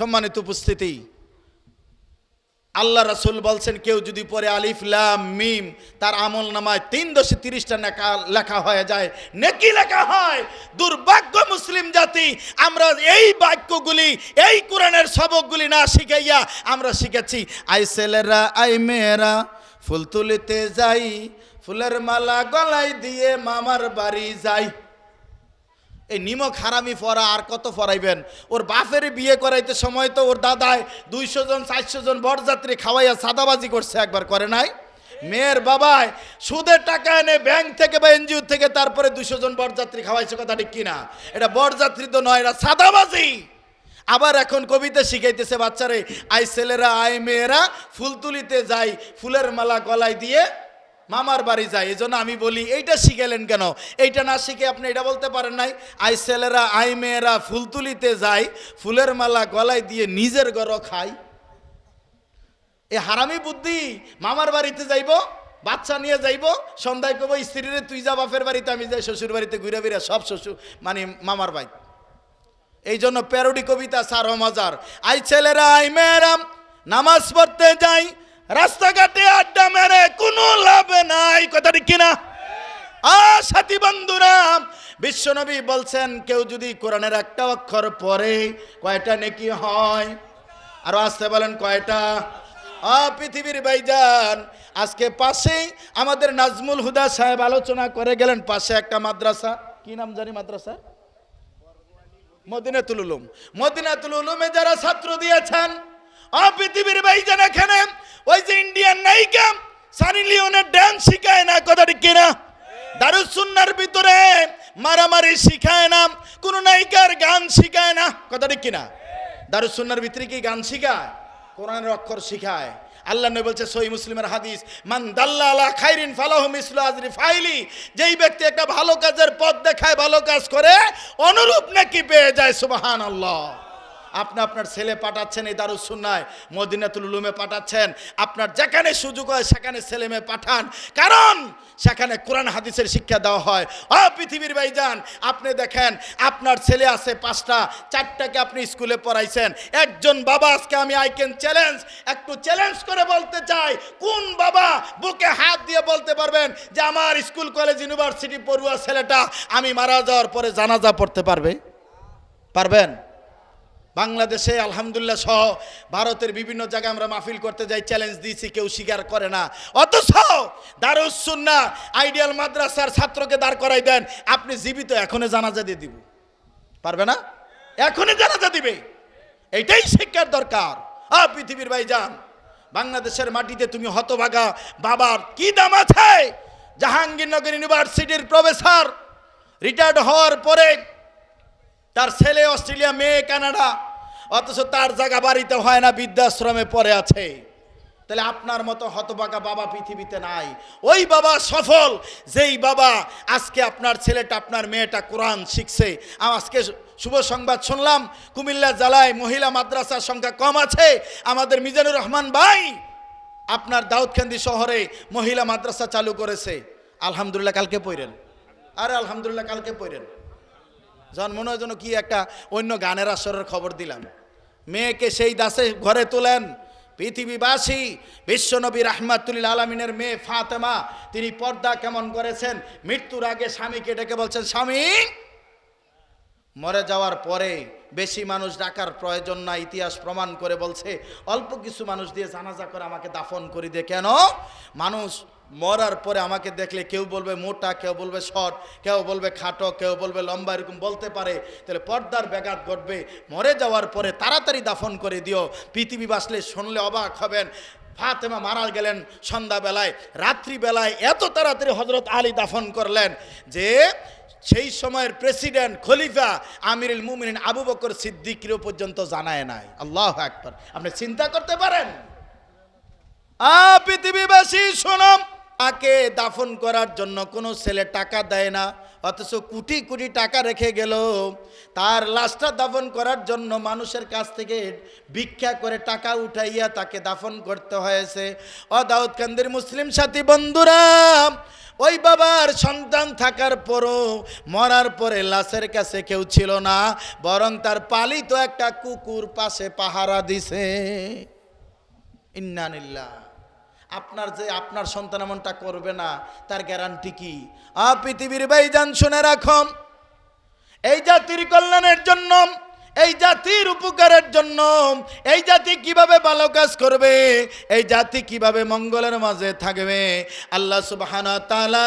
সম্মানিত উপস্থিতি। আল্লাহ রাসুল বলছেন, কেউ যদি পরে আলিফ, লাম, মিম, তার আমল নামায় তিন দশে তিরিশটা লেখা হয়ে যায়। নেকি লেখা হয়। দুর্ভাগ্য মুসলিম জাতি, আমরা এই বাক্যগুলি, এই কোরআনের সবকগুলি না শিখাইয়া আমরা শিখেছি। আই ছেলেরা আই মেয়েরা, ফুল তুলিতে যাই, ফুলের মালা গলায় দিয়ে মামার বাড়ি যাই। এই নিমক হারামি ফরা, আর কত ফরাইবেন? ওর বাপের বিয়ে করাইতে সময় তো ওর দাদায় দুইশো জন, চারশো জন বরযাত্রী খাওয়াইয়া সাদাবাজি করছে, একবার করে নাই? মেয়ের বাবায় সুদের টাকা এনে ব্যাংক থেকে বা এনজিও থেকে তারপরে দুশো জন বরযাত্রী খাওয়াইছে, কথা ঠিক কিনা? এটা বরযাত্রী তো নয়, এটা সাদাবাজি! আবার এখন কবিতা শিখাইতেছে বাচ্চারে আই ছেলেরা আই মেয়েরা, ফুল তুলিতে যাই, ফুলের মালা গলায় দিয়ে মামার বাড়ি যায় এই আমি বলি, এইটা শিখালেন কেন? এইটা না শিখে আপনি এটা বলতে পারেন নাই। আই ছেলেরা, আই মেয়েরা ফুল তুলিতে যায়, ফুলের মালা গলায় দিয়ে নিজের গড় খায়। এ হারামি বুদ্ধি, মামার বাড়িতে যাইব, বাচ্চা নিয়ে যাইব, সন্ধ্যায় কব স্ত্রীরে তুই যা বাপের বাড়িতে, আমি যাই শ্বশুর বাড়িতে ঘুরে ফিরে সব শ্বশুর মানে মামার বাড়ি। এই জন্য প্যারোডি কবিতা সার মজার। আই ছেলেরা, আই মেয়েরাম নামাজ পড়তে যাই, রাস্তাঘাটে আড্ডা মেরে কোনো লাভ নাই কথাটি কিনা? সাথী বন্ধুরা, বিশ্বনবী বলছেন, কেউ যদি কোরআনের একটা অক্ষর পরে কয়টা নেকি হয়? আর আসতে বলেন, কয়টা? পৃথিবীর ভাইজান, আজকে পাশেই আমাদের নাজমুল হুদা সাহেব আলোচনা করে গেলেন, পাশে একটা মাদ্রাসা। কি নাম জানি মাদ্রাসা? মদিনাতুল উলুম। মদিনাতুল উলুমে যারা ছাত্র দিয়েছেন, আ, পৃথিবীর ভাইজান এখানে, ওই যে ইন্ডিয়ান নায়িকা সানি লিওনের ড্যান্স শিখায় না, কথাটি কিনা দারুসুন্নার ভিতরে মারামারি শিখায় না, কোন নায়িকার গান শিখায় না, কথাটি কিনা দারুসুন্নার ভিতরে কি গান শিখায়? কোরআনের অক্ষর শিখায়। আল্লাহ নবী বলছে সই মুসলিমের হাদিস, মান দাল্লা খাইরিন ফালাহু মিসলু আজরি ফাইলি যেই ব্যক্তি একটা ভালো কাজের পথ দেখায়, ভালো কাজ করে, অনুরূপ নাকি পেয়ে যায়, সুবহানাল্লাহ। আপনি আপনার ছেলে পাঠাচ্ছেন এই দারুসুন্নায়, মদিনাতুল উলুমে পাঠাচ্ছেন। আপনার যেখানে সুযোগ হয় সেখানে ছেলে মেয়ে পাঠান। কারণ সেখানে কোরআন হাদিসের শিক্ষা দেওয়া হয়। অ পৃথিবীর ভাইজান, আপনি দেখেন, আপনার ছেলে আছে পাঁচটা, চারটাকে আপনি স্কুলে পড়াইছেন। একজন বাবা আজকে আমি আই ক্যান চ্যালেঞ্জ, একটু চ্যালেঞ্জ করে বলতে চাই, কোন বাবা বুকে হাত দিয়ে বলতে পারবেন যে আমার স্কুল, কলেজ, ইউনিভার্সিটি পড়ুয়া ছেলেটা আমি মারা যাওয়ার পরে জানাজা পড়তে পারবে? পারবেন? বাংলাদেশে, আলহামদুলিল্লাহ সহ ভারতের বিভিন্ন জায়গায় আমরা মাহফিল করতে যাই চ্যালেঞ্জ দিয়েছি, কেউ স্বীকার করে না। অথচ দারুসুন্না আইডিয়াল মাদ্রাসার ছাত্রকে দাঁড় করাই দেন, আপনি জীবিত, এখনই জানাজা দিয়ে দিব। পারবে না? এখনই জানাজা দিবে। এইটাই শিক্ষার দরকার। আ, পৃথিবীর ভাই যান বাংলাদেশের মাটিতে তুমি হতভাগা বাবার কি দাম আছে? জাহাঙ্গীরনগর ইউনিভার্সিটির প্রফেসর রিটায়ার্ড হওয়ার পরে তার ছেলে অস্ট্রেলিয়া, মেয়ে কানাডা অথচ তার জায়গা বাড়িতে হয় না, বৃদ্ধাশ্রমে পড়ে আছে। তাহলে আপনার মতো হতবাগা বাবা পৃথিবীতে নাই। ওই বাবা সফল, যেই বাবা আজকে আপনার ছেলেটা, আপনার মেয়েটা কোরআন শিখছে। আজকে শুভ সংবাদ শুনলাম, কুমিল্লা জেলায় মহিলা মাদ্রাসার সংখ্যা কম আছে। আমাদের মিজানুর রহমান ভাই আপনার দাউদকান্দি শহরে মহিলা মাদ্রাসা চালু করেছে। আলহামদুলিল্লাহ, কালকে পড়েন। আরে আলহামদুলিল্লাহ, কালকে পড়েন। যখন মনে হয় যেন কি একটা অন্য গানের আসরের খবর দিলাম। মেয়েকে সেই দাসে ঘরে তোলেন। পৃথিবীবাসী, বিশ্বনবী রাহমাতুল আলমিনের মেয়ে ফাতেমা, তিনি পর্দা কেমন করেছেন? মৃত্যুর আগে স্বামীকে ডেকে বলছেন, স্বামী, মরে যাওয়ার পরে বেশি মানুষ ডাকার প্রয়োজন না, ইতিহাস প্রমাণ করে বলছে, অল্প কিছু মানুষ দিয়ে জানাজা করে আমাকে দাফন করে দিয়ে কেন? মানুষ মরার পরে আমাকে দেখলে কেউ বলবে মোটা, কেউ বলবে শর্ট, কেউ বলবে খাটো, কেউ বলবে লম্বা, এরকম বলতে পারে। তাহলে পর্দার ব্যাঘাত ঘটবে। মরে যাওয়ার পরে তাড়াতাড়ি দাফন করে দিও। পৃথিবী বাসলে শুনলে অবাক হবেন। ফাতেমা মারা গেলেন সন্ধ্যাবেলায়, রাত্রিবেলায় এত তাড়াতাড়ি হজরত আলী দাফন করলেন যে সেই সময়ের প্রেসিডেন্ট খলিফা আমিরুল মুমিন আবু বকর সিদ্দিকিরও পর্যন্ত জানায় নাই। আল্লাহ একবার আপনি চিন্তা করতে পারেন? পৃথিবীবাসী শোনম তাকে দাফন করার জন্য কোনো ছেলে টাকা দেয় না অথচ কোটি কোটি টাকা রেখে গেল। তার লাশটা দাফন করার জন্য মানুষের কাছ থেকে ভিক্ষা করে টাকা উঠাইয়া তাকে দাফন করতে হয়েছে। ও দাউদকান্দির মুসলিম সাথী বন্ধুরা, ওই বাবার সন্তান থাকার পরও মরার পরে লাশের কাছে কেউ ছিল না, বরং তার পালিত একটা কুকুর পাশে পাহারা দিছে। ইন্নানিল্লাহ আপনার যে আপনার সন্তান এমনটা করবে না, তার গ্যারান্টি কি? আ, পৃথিবীর বাইজান শুনে রাখম এই জাতির কল্যাণের জন্য এই জাতির উপকারের জন্য এই জাতি কীভাবে ভালো কাজ করবে? এই জাতি কীভাবে মঙ্গলের মাঝে থাকবে? আল্লাহ সুবহানা তাআলা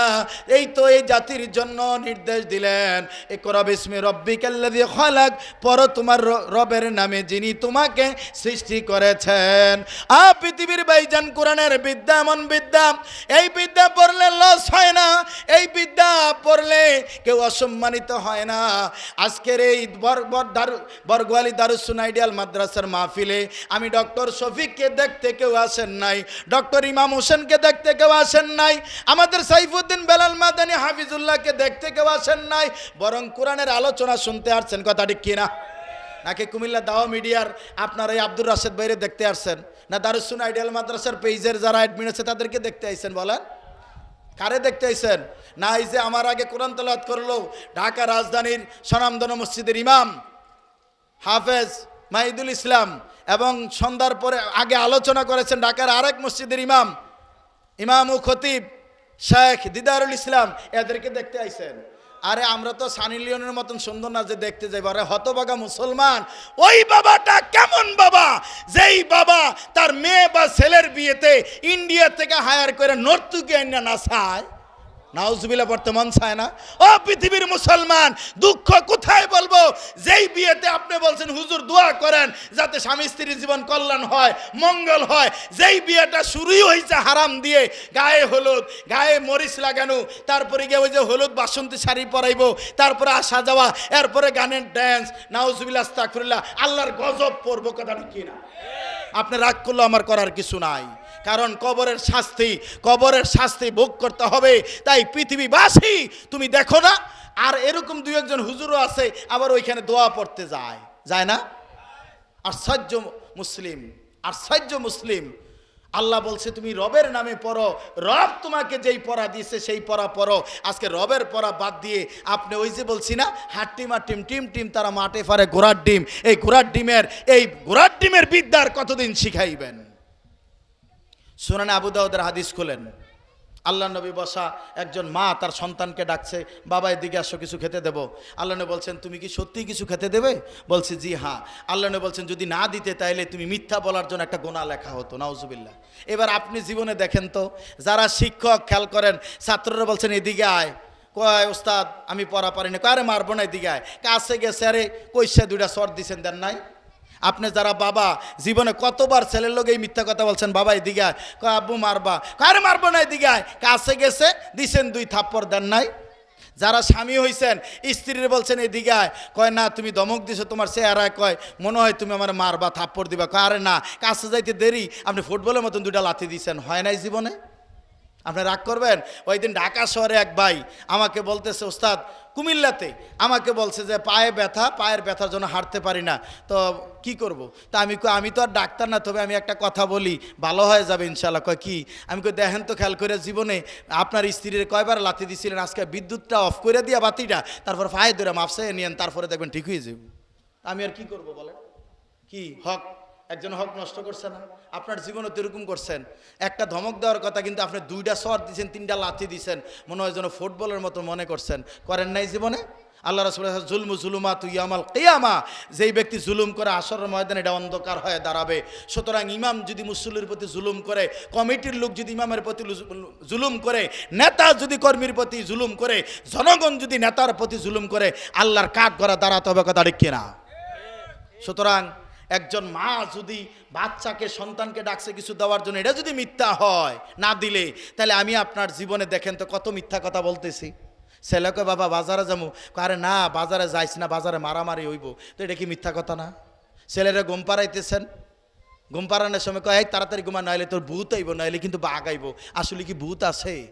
এই তো এই জাতির জন্য নির্দেশ দিলেন। একরা বিসমি রব্বিকাল্লাযী খালাক। পর তোমার রবের নামে যিনি তোমাকে সৃষ্টি করেছেন। আ পৃথিবীর বাইজান কোরআনের বিদ্যা এমন বিদ্যা, এই বিদ্যা পড়লে লস হয় না, এই বিদ্যা পড়লে কেউ অসম্মানিত হয় না। আজকের এই বর বর বরগোয়ালি দারুসুন আইডিয়াল মাদ্রাসার মাহফিলে। আমি ডক্টর শফিককে দেখতে কেউ আসেন নাই, ডক্টর ইমাম হোসেনকে দেখতে কেউ আসেন নাই, আমাদের সাইফুদ্দিন বেলাল মাদানী হাফিজুল্লাহকে দেখতে কেউ আসেন নাই, বরং কোরআনের আলোচনা শুনতে আসছেন কথাটি কিনা? নাকি কুমিল্লা দাওয়া মিডিয়ার আপনার এই আব্দুর রাশেদ বাইরে দেখতে আসছেন? না দারুসুন আইডিয়াল মাদ্রাসার পেজের যারা অ্যাডমিন আছে, তাদেরকে দেখতে আইছেন, বলেন। কারে দেখতে আইছেন? না, এই যে আমার আগে কোরআন তলাত করল ঢাকা রাজধানীর সনামদন মসজিদের ইমাম। হাফেজ মাহিদুল ইসলাম এবং সন্ধ্যার পরে আগে আলোচনা করেছেন ঢাকার আরেক মসজিদের ইমাম ইমাম ও খতিব শেখ দিদারুল ইসলাম। এদেরকে দেখতে আইছেন। আরে আমরা তো সানি লিওনের মতন সুন্দর না যে দেখতে যাইব। আরে হতবাগা মুসলমান। ওই বাবাটা কেমন বাবা? যেই বাবা তার মেয়ে বা ছেলের বিয়েতে ইন্ডিয়া থেকে হায়ার করে নর্তুকে না চায়। নাউজুবিল্লা পড়তে মন চায় না। ও পৃথিবীর মুসলমান, দুঃখ কোথায় বলব? যেই বিয়েতে আপনি বলছেন, হুজুর, দোয়া করেন যাতে স্বামী স্ত্রীর জীবন কল্যাণ হয়, মঙ্গল হয়। যেই বিয়েটা শুরুই হয়েছে হারাম দিয়ে, গায়ে হলুদ, গায়ে মরিচ লাগানো, তারপরে গিয়ে ওই যে হলুদ বাসন্তী শাড়ি পরাইবো, তারপরে আসা যাওয়া, এরপরে গানের ড্যান্স নাউজুবিল্লা আস্তাকফিরুল্লাহ আল্লাহর গজব পড়ব কথাটা কি না? আপনি রাগ করলে আমার করার কিছু নাই। কারণ কবরের শাস্তি কবরের শাস্তি ভোগ করতে হবে। তাই পৃথিবীবাসী, তুমি দেখো না, আর এরকম দুই একজন হুজুরও আছে, আবার ওইখানে দোয়া পড়তে যায়। যায় না? আর আশ্চর্য মুসলিম আর আশ্চর্য মুসলিম। আল্লাহ বলছে, তুমি রবের নামে পড়ো। রব তোমাকে যেই পড়া দিয়েছে, সেই পড়া পড়ো। আজকে রবের পড়া বাদ দিয়ে আপনি ওই যে বলছি না হাট্টিমা টিম টিম টিম, তারা মাঠে ফারে ঘোড়ার ডিম। এই ঘোড়ার ডিমের, এই ঘোড়ার ডিমের বিদ্যার কতদিন শিখাইবেন? শুনানে আবু দাউদের হাদিস খুলেন। আল্লাহ নবী বসা একজন মা তার সন্তানকে ডাকছে, বাবা, এদিকে আসো, কিছু খেতে দেব। আল্লাহ নবী বলছেন, তুমি কি সত্যিই কিছু খেতে দেবে? বলছে, জি হ্যাঁ। আল্লাহ নবী বলছেন, যদি না দিতে, তাইলে তুমি মিথ্যা বলার জন্য একটা গোনা লেখা হতো। নাউজুবিল্লাহ। এবার আপনি জীবনে দেখেন তো, যারা শিক্ষক, খেয়াল করেন, ছাত্ররা বলছেন, এদিকে আয়। কয়, ওস্তাদ, আমি পড়া পারি না কয়, আরে, মারবো না, এদিকে আয়। কাছে গেছে, আরে, কইসা দুইটা সর দিছেন, দেন নাই? আপনি যারা বাবা, জীবনে কতবার ছেলের লোক এই মিথ্যা কথা বলছেন, বাবা, এদিকে আয়। কয়, আব্বু, মারবা। কারে মারবো না, এদিকে আয়। কাছে গেছে, দিছেন দুই থাপ্পড়, দেন নাই। যারা স্বামী হইছেন, স্ত্রীর বলছেন, এদিকে আয়। কয়, না, তুমি দমক দিছো তোমার চেহারায়। কয়, মনে হয় তুমি আমার মারবা, থাপ্পড় দিবা। কয়, আরে, না, কাছে যাইতে দেরি। আপনি ফুটবলের মতন দুইটা লাথি দিছেন। হয় নাই জীবনে? আপনি রাগ করবেন? ওই দিন ঢাকা শহরে এক ভাই আমাকে বলতেছে, ওস্তাদ, কুমিল্লাতে। আমাকে বলছে যে, পায়ে ব্যথা, পায়ের ব্যথার জন্য হাঁটতে পারি না। তো কি করব। তা আমি আমি তো আর ডাক্তার না, তবে আমি একটা কথা বলি। ভালো হয়ে যাবে ইনশাল্লাহ কয়, কি? আমি কই, দেখেন তো, খেয়াল করে জীবনে আপনার স্ত্রীর কয়বার লাথি দিছিলেন, আজকে বিদ্যুৎটা অফ করে দিয়া বাতিটা, তারপর পায়ে ধরে মাপসে নিয়েন, তারপরে দেখবেন ঠিক হয়ে যাবে। আমি আর কি করব বলেন? কি? হক। একজন হক নষ্ট করছে না আপনার জীবনে তো এরকম করছেন। একটা ধমক দেওয়ার কথা কিন্তু আপনি দুইটা সর দিয়েছেন তিনটা লাথি দিয়েছেন মনে হয় যেন ফুটবলের মতো মনে করছেন। করেন নাই জীবনে? আল্লাহ রসুল জুলমু জুলুমা তুই আমাল কেয়ামা যেই ব্যক্তি জুলুম করে আসরের ময়দানে এটা অন্ধকার হয়ে দাঁড়াবে। সুতরাং ইমাম যদি মুসল্লির প্রতি জুলুম করে, কমিটির লোক যদি ইমামের প্রতি জুলুম করে, নেতা যদি কর্মীর প্রতি জুলুম করে, জনগণ যদি নেতার প্রতি জুলুম করে, আল্লাহর কাঠ গড়া দাঁড়াতে হবে, কথা ঠিক কিনা? সুতরাং একজন মা যদি বাচ্চাকে, সন্তানকে ডাকছে কিছু দেওয়ার জন্য, এটা যদি মিথ্যা হয়, না দিলে, তাহলে আমি আপনার জীবনে দেখেন তো কত মিথ্যা কথা বলতেছি। ছেলেকে বাবা, বাজারে যাব। আরে না, বাজারে যাইস না, বাজারে মারামারি হইব। তো এটা কি মিথ্যা কথা না? ছেলেরা ঘুম পাড়াইতেছেন। ঘুম পাড়ানোর সময় কয়, "এই, তাড়াতাড়ি ঘুমা, নাইলে তোর ভূত আইব নাইলে কিন্তু বাঘ আইব। আসলে কি ভূত আছে?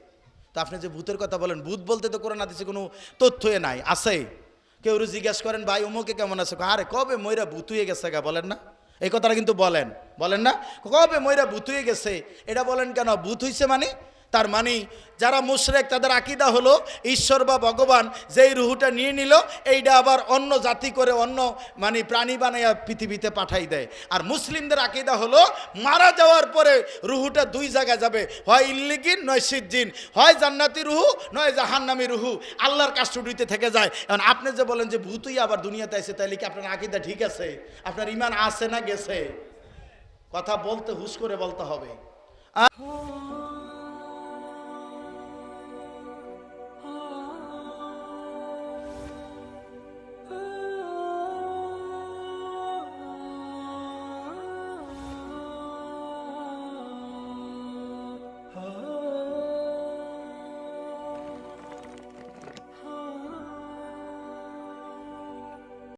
তো আপনি যে ভূতের কথা বলেন, ভূত বলতে তো কোরআন হাদিসে কোনো তথ্যই নাই, আছে। কেউ জিজ্ঞেস করেন, ভাই, অমুকে কেমন আছে? আরে, কবে ময়রা ভূত হয়ে গেছে গা? বলেন না। এই কথাটা কিন্তু বলেন। বলেন না? কবে ময়রা ভূত হয়ে গেছে? এটা বলেন কেন? ভূত হইছে মানে তার মানে যারা মুশরেক, তাদের আকিদা হলো ঈশ্বর বা ভগবান যেই রুহুটা নিয়ে নিল, এইটা আবার অন্য জাতি করে অন্য মানে প্রাণী বানাইয়া পৃথিবীতে পাঠাই দেয়। আর মুসলিমদের আকিদা হলো, মারা যাওয়ার পরে রুহুটা দুই জায়গায় যাবে, হয় ইল্লিগিন, নয় সিজ্জিন। হয় জান্নাতি রুহু, নয় জাহান্নামি রুহু। আল্লাহর কাস্টডিতে থেকে যায়। এখন আপনি যে বলেন যে ভূতই আবার দুনিয়াতে আছে তাইলে কি আপনার আকিদা ঠিক আছে? আপনার ইমান আছে না গেছে? কথা বলতে হুশ করে বলতে হবে।